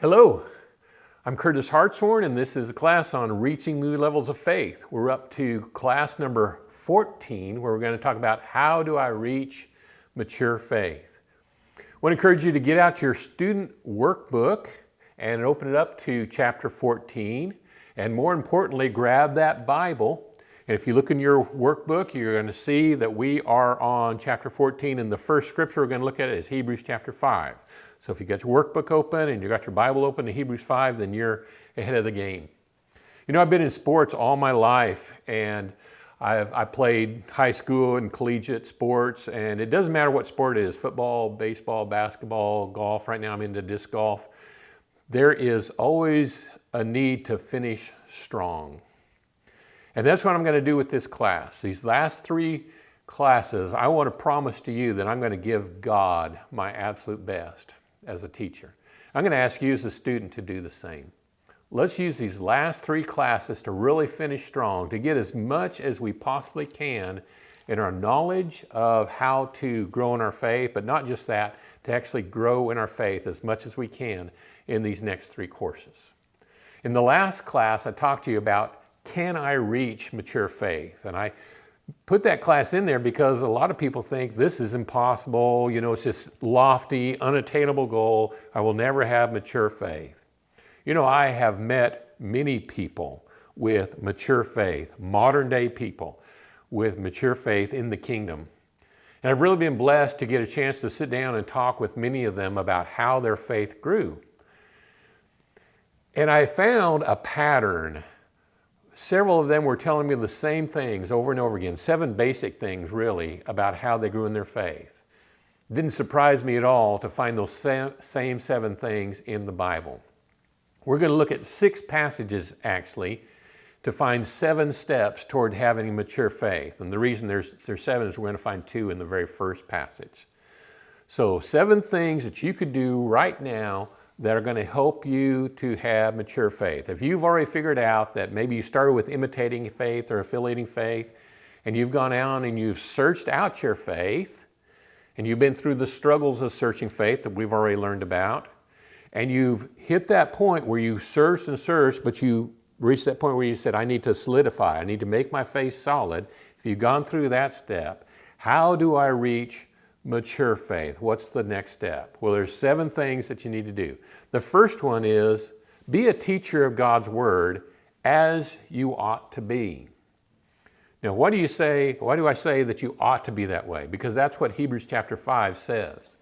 Hello, I'm Curtis Hartshorn and this is a class on reaching new levels of faith. We're up to class number 14 where we're going to talk about how do I reach mature faith. I want to encourage you to get out your student workbook and open it up to chapter 14 and more importantly grab that Bible and if you look in your workbook you're going to see that we are on chapter 14 and the first scripture we're going to look at is Hebrews chapter 5. So if you got your workbook open and you got your Bible open to Hebrews 5, then you're ahead of the game. You know, I've been in sports all my life and I've I played high school and collegiate sports and it doesn't matter what sport it is, football, baseball, basketball, golf. Right now I'm into disc golf. There is always a need to finish strong. And that's what I'm going to do with this class. These last three classes, I want to promise to you that I'm going to give God my absolute best as a teacher. I'm going to ask you as a student to do the same. Let's use these last three classes to really finish strong, to get as much as we possibly can in our knowledge of how to grow in our faith, but not just that, to actually grow in our faith as much as we can in these next three courses. In the last class, I talked to you about, can I reach mature faith? And I put that class in there because a lot of people think this is impossible, you know, it's this lofty, unattainable goal. I will never have mature faith. You know, I have met many people with mature faith, modern day people with mature faith in the kingdom. And I've really been blessed to get a chance to sit down and talk with many of them about how their faith grew. And I found a pattern Several of them were telling me the same things over and over again, seven basic things really about how they grew in their faith. It didn't surprise me at all to find those same seven things in the Bible. We're going to look at six passages actually to find seven steps toward having mature faith. And the reason there's, there's seven is we're going to find two in the very first passage. So seven things that you could do right now that are going to help you to have mature faith. If you've already figured out that maybe you started with imitating faith or affiliating faith, and you've gone out and you've searched out your faith, and you've been through the struggles of searching faith that we've already learned about, and you've hit that point where you searched and searched, but you reached that point where you said, I need to solidify, I need to make my faith solid. If you've gone through that step, how do I reach mature faith. What's the next step? Well, there's seven things that you need to do. The first one is be a teacher of God's word as you ought to be. Now, what do you say, why do I say that you ought to be that way? Because that's what Hebrews chapter 5 says.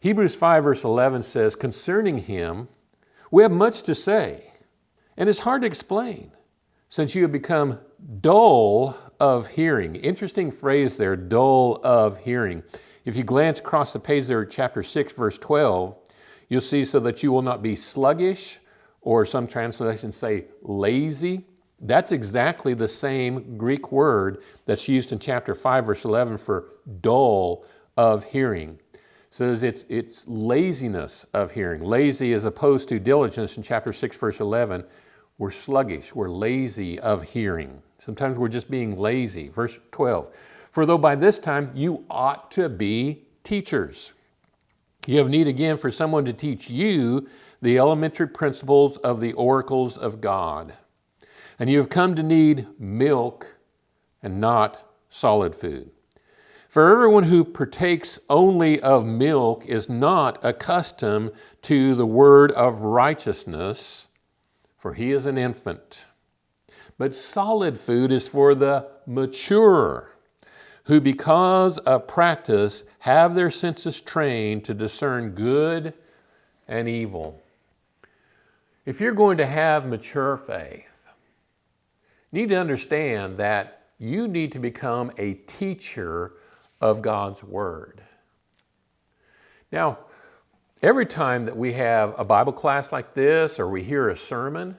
Hebrews 5 verse 11 says, concerning him, we have much to say, and it's hard to explain, since you have become dull of hearing. Interesting phrase there, dull of hearing. If you glance across the page there, chapter 6, verse 12, you'll see so that you will not be sluggish, or some translations say lazy. That's exactly the same Greek word that's used in chapter 5, verse 11 for dull of hearing. So it's, it's laziness of hearing. Lazy as opposed to diligence in chapter 6, verse 11. We're sluggish, we're lazy of hearing. Sometimes we're just being lazy. Verse 12. For though by this time you ought to be teachers. You have need again for someone to teach you the elementary principles of the oracles of God. And you have come to need milk and not solid food. For everyone who partakes only of milk is not accustomed to the word of righteousness, for he is an infant. But solid food is for the mature who because of practice have their senses trained to discern good and evil. If you're going to have mature faith, you need to understand that you need to become a teacher of God's Word. Now, every time that we have a Bible class like this or we hear a sermon,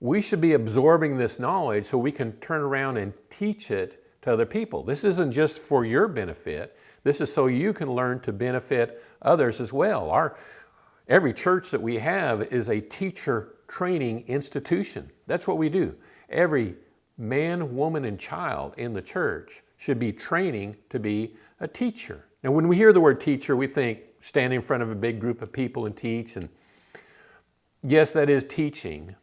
we should be absorbing this knowledge so we can turn around and teach it to other people. This isn't just for your benefit. This is so you can learn to benefit others as well. Our, every church that we have is a teacher training institution. That's what we do. Every man, woman, and child in the church should be training to be a teacher. Now, when we hear the word teacher, we think stand in front of a big group of people and teach. And yes, that is teaching,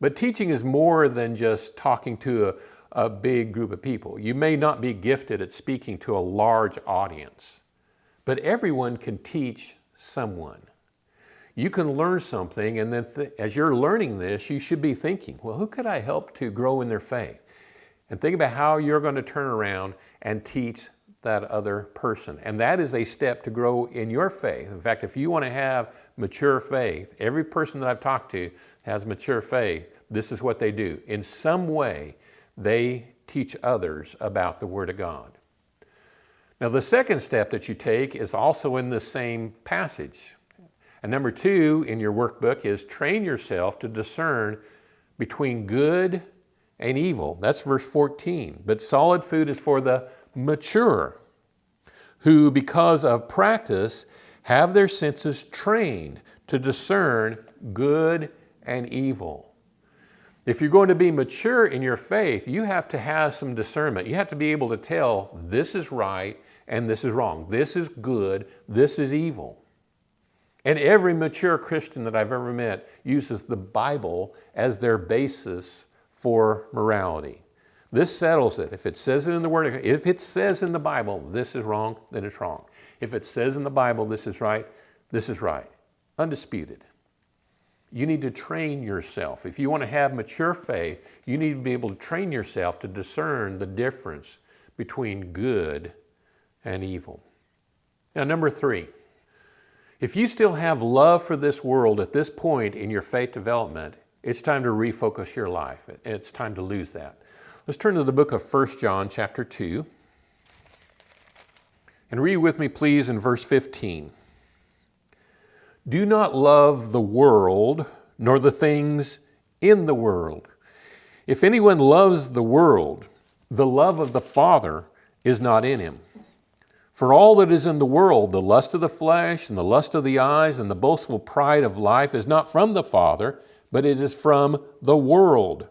but teaching is more than just talking to a, a big group of people. You may not be gifted at speaking to a large audience, but everyone can teach someone. You can learn something and then as you're learning this, you should be thinking, well, who could I help to grow in their faith? And think about how you're going to turn around and teach that other person. And that is a step to grow in your faith. In fact, if you want to have mature faith, every person that I've talked to has mature faith, this is what they do. In some way, they teach others about the Word of God. Now, the second step that you take is also in the same passage. And number two in your workbook is train yourself to discern between good and evil. That's verse 14. But solid food is for the mature, who because of practice have their senses trained to discern good and evil. If you're going to be mature in your faith, you have to have some discernment. You have to be able to tell this is right and this is wrong. This is good, this is evil. And every mature Christian that I've ever met uses the Bible as their basis for morality. This settles it. If it says it in the Word, if it says in the Bible, this is wrong, then it's wrong. If it says in the Bible, this is right, this is right. Undisputed. You need to train yourself. If you want to have mature faith, you need to be able to train yourself to discern the difference between good and evil. Now, number three, if you still have love for this world at this point in your faith development, it's time to refocus your life. It's time to lose that. Let's turn to the book of 1 John chapter 2. And read with me, please, in verse 15. Do not love the world, nor the things in the world. If anyone loves the world, the love of the Father is not in him. For all that is in the world, the lust of the flesh and the lust of the eyes and the boastful pride of life is not from the Father, but it is from the world.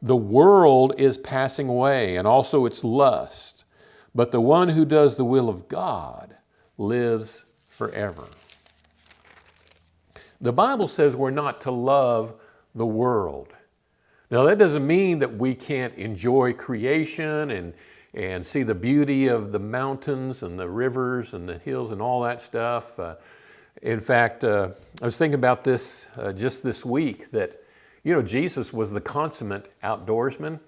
The world is passing away and also its lust, but the one who does the will of God lives forever. The Bible says we're not to love the world. Now that doesn't mean that we can't enjoy creation and and see the beauty of the mountains and the rivers and the hills and all that stuff. Uh, in fact, uh, I was thinking about this uh, just this week that, you know, Jesus was the consummate outdoorsman.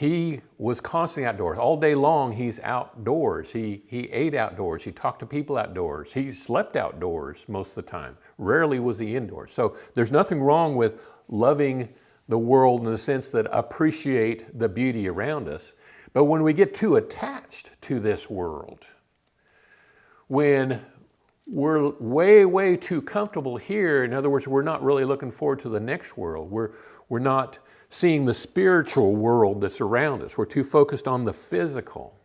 He was constantly outdoors. All day long, he's outdoors. He, he ate outdoors. He talked to people outdoors. He slept outdoors most of the time. Rarely was he indoors. So there's nothing wrong with loving the world in the sense that appreciate the beauty around us. But when we get too attached to this world, when we're way, way too comfortable here, in other words, we're not really looking forward to the next world. We're, we're not seeing the spiritual world that's around us. We're too focused on the physical.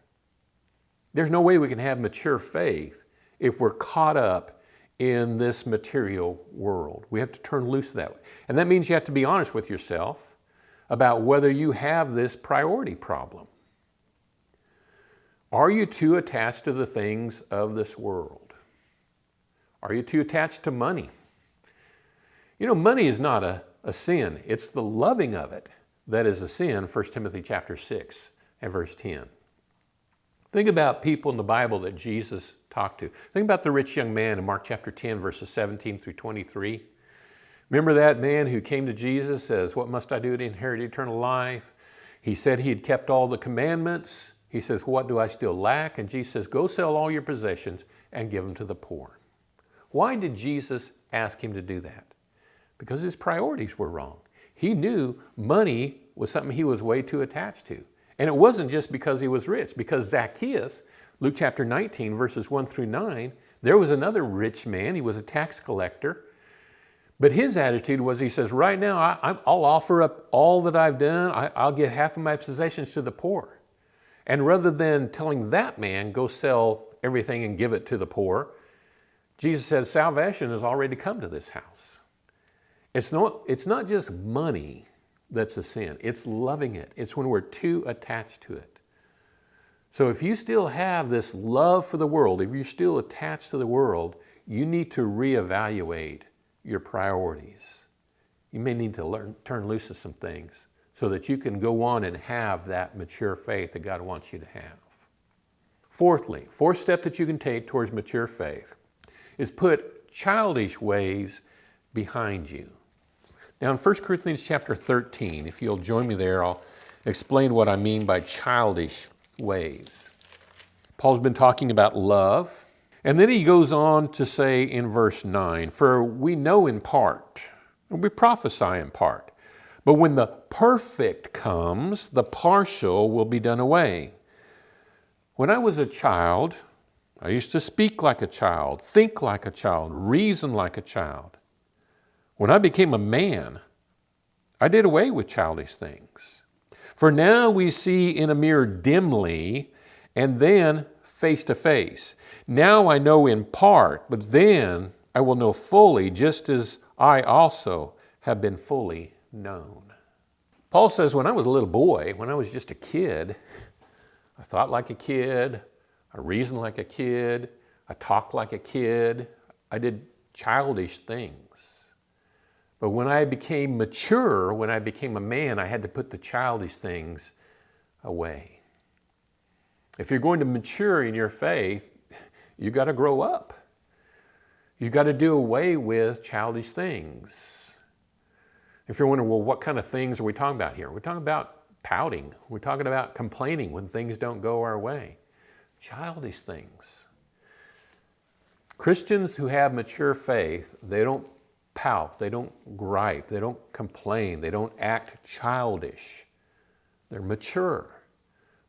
There's no way we can have mature faith if we're caught up in this material world. We have to turn loose that way. And that means you have to be honest with yourself about whether you have this priority problem. Are you too attached to the things of this world? Are you too attached to money? You know, money is not a, a sin. It's the loving of it that is a sin, 1 Timothy chapter 6 and verse 10. Think about people in the Bible that Jesus talked to. Think about the rich young man in Mark chapter 10, verses 17 through 23. Remember that man who came to Jesus, says, what must I do to inherit eternal life? He said he had kept all the commandments. He says, what do I still lack? And Jesus says, go sell all your possessions and give them to the poor. Why did Jesus ask him to do that? Because his priorities were wrong. He knew money was something he was way too attached to. And it wasn't just because he was rich, because Zacchaeus, Luke chapter 19, verses 1 through 9, there was another rich man. He was a tax collector. But his attitude was, he says, right now, I, will offer up all that I've done. I, I'll give half of my possessions to the poor. And rather than telling that man, go sell everything and give it to the poor, Jesus said, salvation has already come to this house. It's not, it's not just money that's a sin, it's loving it. It's when we're too attached to it. So if you still have this love for the world, if you're still attached to the world, you need to reevaluate your priorities. You may need to learn, turn loose of some things so that you can go on and have that mature faith that God wants you to have. Fourthly, fourth step that you can take towards mature faith is put childish ways behind you. Now in 1 Corinthians chapter 13, if you'll join me there, I'll explain what I mean by childish ways. Paul's been talking about love, and then he goes on to say in verse 9, For we know in part, and we prophesy in part, but when the perfect comes, the partial will be done away. When I was a child, I used to speak like a child, think like a child, reason like a child. When I became a man, I did away with childish things. For now we see in a mirror dimly, and then face to face. Now I know in part, but then I will know fully, just as I also have been fully known. Paul says, when I was a little boy, when I was just a kid, I thought like a kid, I reasoned like a kid, I talked like a kid, I did childish things. But when I became mature, when I became a man, I had to put the childish things away. If you're going to mature in your faith, you got to grow up. You got to do away with childish things. If you're wondering, well, what kind of things are we talking about here? We're talking about pouting. We're talking about complaining when things don't go our way. Childish things. Christians who have mature faith, they don't pout, they don't gripe, they don't complain, they don't act childish. They're mature.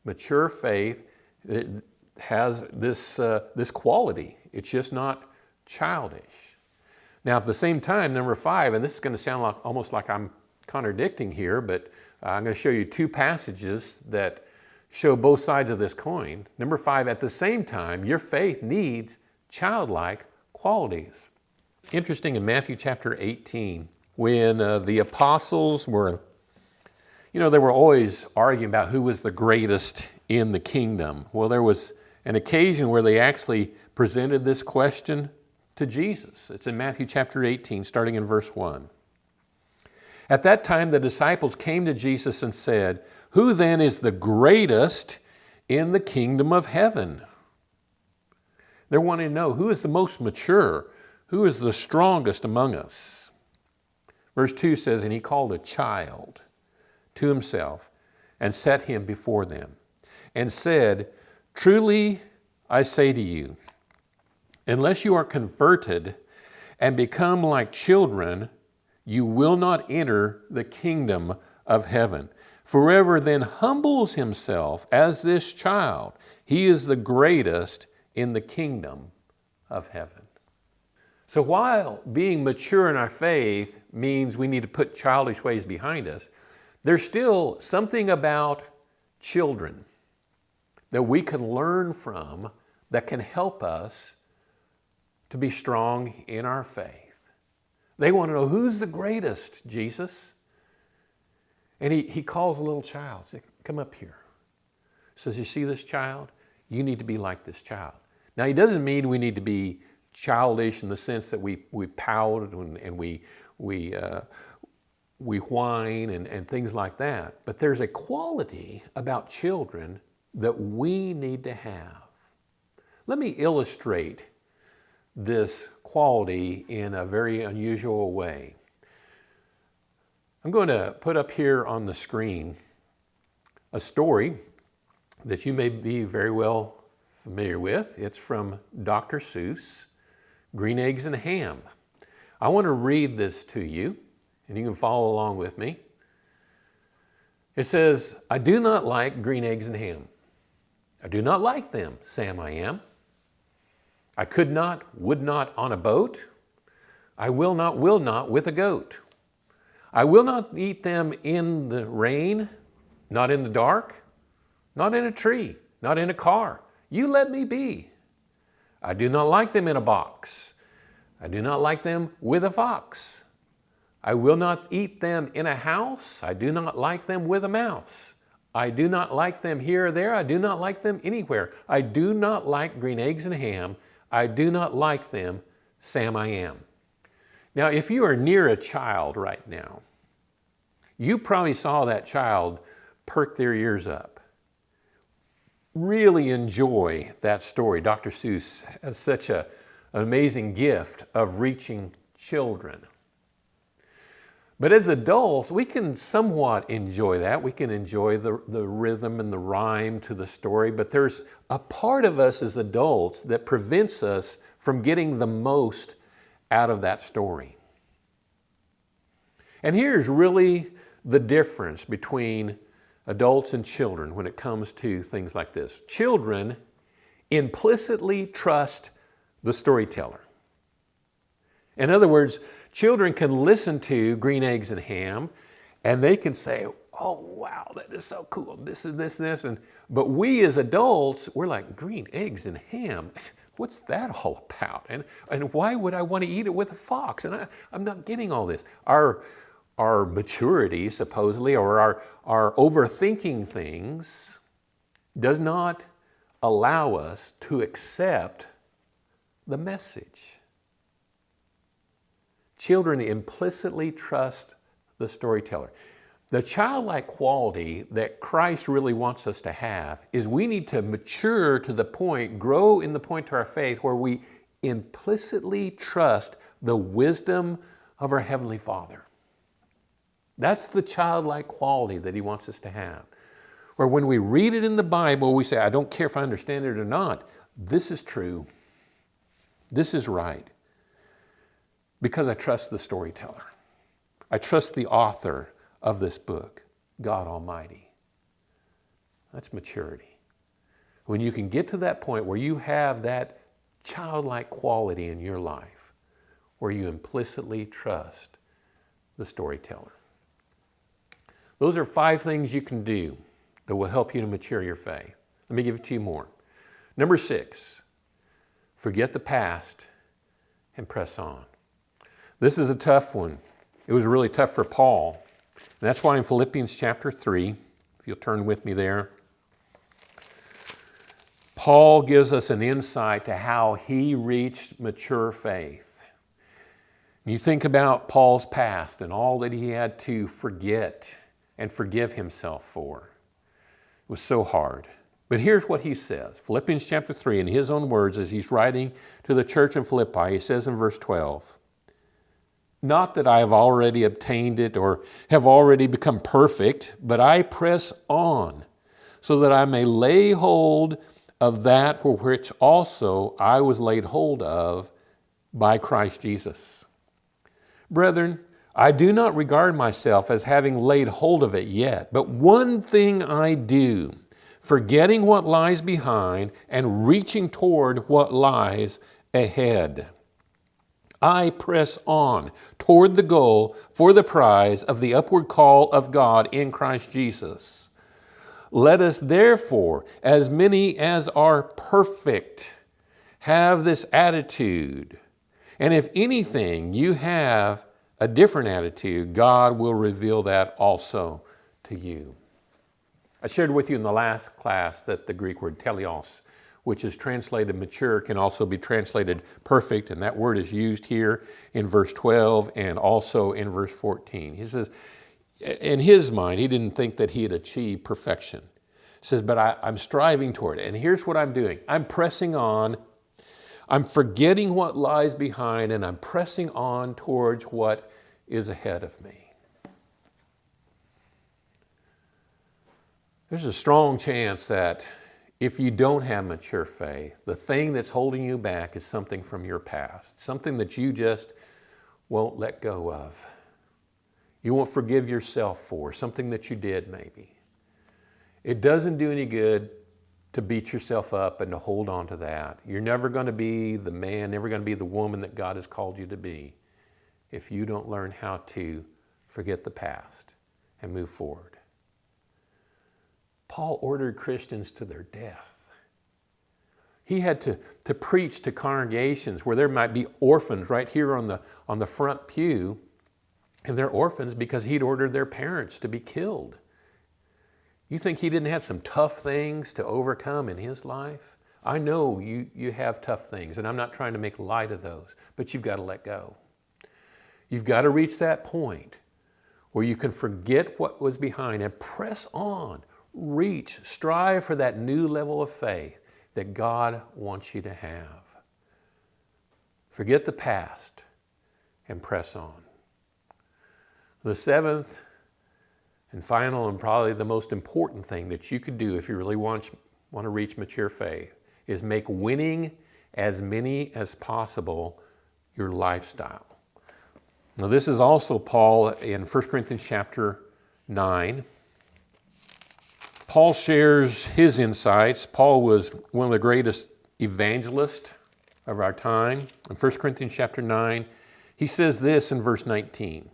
Mature faith has this, uh, this quality. It's just not childish. Now, at the same time, number five, and this is going to sound like, almost like I'm contradicting here, but I'm going to show you two passages that show both sides of this coin. Number five, at the same time, your faith needs childlike qualities. Interesting in Matthew chapter 18, when uh, the apostles were, you know, they were always arguing about who was the greatest in the kingdom. Well, there was an occasion where they actually presented this question to Jesus. It's in Matthew chapter 18, starting in verse 1. At that time, the disciples came to Jesus and said, Who then is the greatest in the kingdom of heaven? They're wanting to know who is the most mature, who is the strongest among us. Verse 2 says, And he called a child to himself and set him before them, and said, Truly I say to you, Unless you are converted and become like children, you will not enter the kingdom of heaven. Forever then humbles himself as this child. He is the greatest in the kingdom of heaven. So while being mature in our faith means we need to put childish ways behind us, there's still something about children that we can learn from that can help us to be strong in our faith. They want to know who's the greatest, Jesus? And he, he calls a little child, says, come up here. Says, you see this child? You need to be like this child. Now he doesn't mean we need to be childish in the sense that we, we pout and, and we, we, uh, we whine and, and things like that. But there's a quality about children that we need to have. Let me illustrate this quality in a very unusual way. I'm going to put up here on the screen a story that you may be very well familiar with. It's from Dr. Seuss, Green Eggs and Ham. I want to read this to you, and you can follow along with me. It says, I do not like green eggs and ham. I do not like them, Sam I am. I could not, would not on a boat. I will not, will not with a goat. I will not eat them in the rain, not in the dark, not in a tree, not in a car. You let me be. I do not like them in a box. I do not like them with a fox. I will not eat them in a house. I do not like them with a mouse. I do not like them here or there. I do not like them anywhere. I do not like green eggs and ham. I do not like them, Sam I am. Now, if you are near a child right now, you probably saw that child perk their ears up. Really enjoy that story. Dr. Seuss has such a, an amazing gift of reaching children. But as adults, we can somewhat enjoy that. We can enjoy the, the rhythm and the rhyme to the story, but there's a part of us as adults that prevents us from getting the most out of that story. And here's really the difference between adults and children when it comes to things like this. Children implicitly trust the storyteller. In other words, children can listen to Green Eggs and Ham and they can say, oh, wow, that is so cool. This and this and this. And, but we as adults, we're like, green eggs and ham, what's that all about? And, and why would I want to eat it with a fox? And I, I'm not getting all this. Our, our maturity, supposedly, or our, our overthinking things does not allow us to accept the message. Children implicitly trust the storyteller. The childlike quality that Christ really wants us to have is we need to mature to the point, grow in the point to our faith where we implicitly trust the wisdom of our Heavenly Father. That's the childlike quality that He wants us to have. Where when we read it in the Bible, we say, I don't care if I understand it or not. This is true. This is right. Because I trust the storyteller. I trust the author of this book, God Almighty. That's maturity. When you can get to that point where you have that childlike quality in your life, where you implicitly trust the storyteller. Those are five things you can do that will help you to mature your faith. Let me give it to you more. Number six, forget the past and press on. This is a tough one. It was really tough for Paul. And that's why in Philippians chapter 3, if you'll turn with me there, Paul gives us an insight to how he reached mature faith. You think about Paul's past and all that he had to forget and forgive himself for. It was so hard. But here's what he says Philippians chapter 3, in his own words, as he's writing to the church in Philippi, he says in verse 12, not that I have already obtained it or have already become perfect, but I press on so that I may lay hold of that for which also I was laid hold of by Christ Jesus. Brethren, I do not regard myself as having laid hold of it yet, but one thing I do, forgetting what lies behind and reaching toward what lies ahead. I press on toward the goal for the prize of the upward call of God in Christ Jesus. Let us therefore, as many as are perfect, have this attitude. And if anything you have a different attitude, God will reveal that also to you. I shared with you in the last class that the Greek word teleos which is translated mature, can also be translated perfect, and that word is used here in verse 12 and also in verse 14. He says, in his mind, he didn't think that he had achieved perfection. He says, but I, I'm striving toward it. And here's what I'm doing I'm pressing on. I'm forgetting what lies behind, and I'm pressing on towards what is ahead of me. There's a strong chance that if you don't have mature faith, the thing that's holding you back is something from your past, something that you just won't let go of. You won't forgive yourself for, something that you did maybe. It doesn't do any good to beat yourself up and to hold on to that. You're never going to be the man, never going to be the woman that God has called you to be if you don't learn how to forget the past and move forward. Paul ordered Christians to their death. He had to, to preach to congregations where there might be orphans right here on the, on the front pew, and they're orphans because he'd ordered their parents to be killed. You think he didn't have some tough things to overcome in his life? I know you, you have tough things, and I'm not trying to make light of those, but you've got to let go. You've got to reach that point where you can forget what was behind and press on, reach, strive for that new level of faith that God wants you to have. Forget the past and press on. The seventh and final and probably the most important thing that you could do if you really want, want to reach mature faith is make winning as many as possible your lifestyle. Now this is also Paul in 1 Corinthians chapter 9. Paul shares his insights. Paul was one of the greatest evangelists of our time. In 1 Corinthians chapter 9, he says this in verse 19.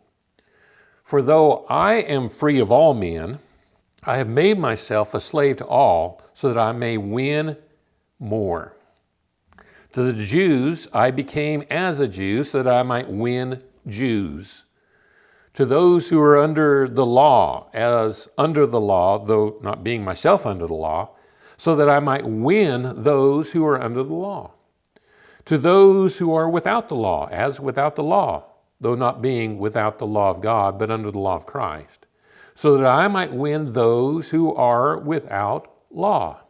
For though I am free of all men, I have made myself a slave to all so that I may win more. To the Jews, I became as a Jew so that I might win Jews. To those who are under the law, as under the law, though not being myself under the law, so that I might win those who are under the law. To those who are without the law, as without the law, though not being without the law of God, but under the law of Christ, so that I might win those who are without law.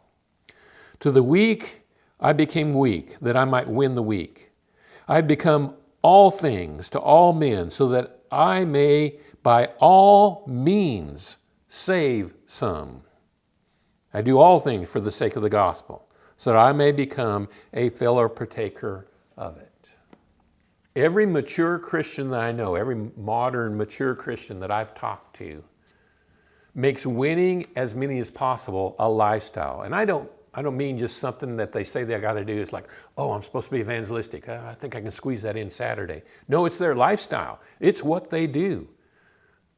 To the weak, I became weak, that I might win the weak. I had become all things to all men, so that I may by all means save some. I do all things for the sake of the gospel, so that I may become a fellow partaker of it. Every mature Christian that I know, every modern mature Christian that I've talked to, makes winning as many as possible a lifestyle. And I don't I don't mean just something that they say they got to do. It's like, oh, I'm supposed to be evangelistic. Uh, I think I can squeeze that in Saturday. No, it's their lifestyle. It's what they do.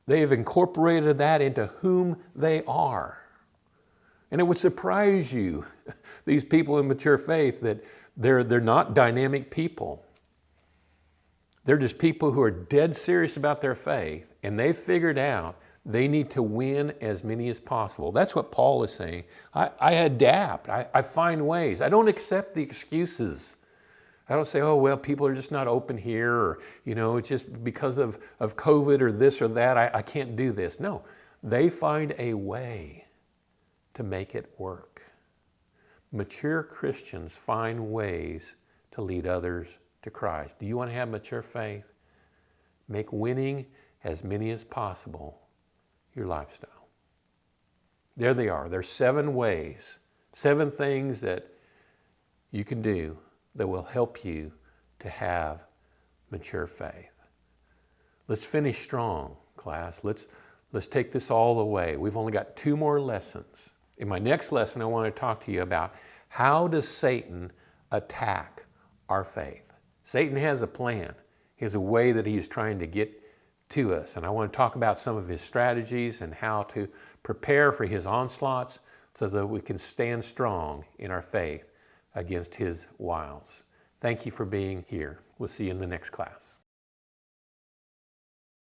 They have incorporated that into whom they are. And it would surprise you, these people in mature faith, that they're, they're not dynamic people. They're just people who are dead serious about their faith, and they've figured out they need to win as many as possible. That's what Paul is saying. I, I adapt, I, I, find ways. I don't accept the excuses. I don't say, oh, well, people are just not open here, or, you know, it's just because of, of COVID or this or that, I, I can't do this. No, they find a way to make it work. Mature Christians find ways to lead others to Christ. Do you want to have mature faith? Make winning as many as possible your lifestyle. There they are. There's seven ways, seven things that you can do that will help you to have mature faith. Let's finish strong, class. Let's, let's take this all the way. We've only got two more lessons. In my next lesson, I want to talk to you about how does Satan attack our faith? Satan has a plan. He has a way that he is trying to get to us. And I want to talk about some of his strategies and how to prepare for his onslaughts so that we can stand strong in our faith against his wiles. Thank you for being here. We'll see you in the next class.